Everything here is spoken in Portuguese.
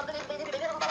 pobre, periférico,